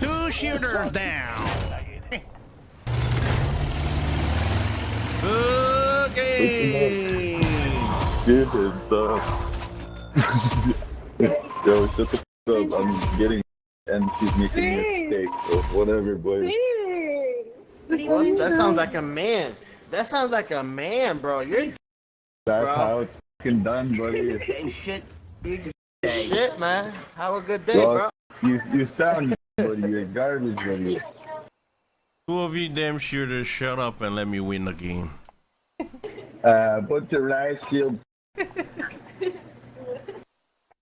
Two shooters down. Okay. Good stuff. Yo, shut the f up. I'm getting and she's making a mistake. So whatever, boy. What? That sounds like a man. That sounds like a man, bro. You're That's Bro. how it's fucking done, buddy. shit. shit, man. Have a good day, bro. You you sound buddy. You're garbage, buddy. Two of you damn shooters, shut up and let me win the game. Uh, put your rice shield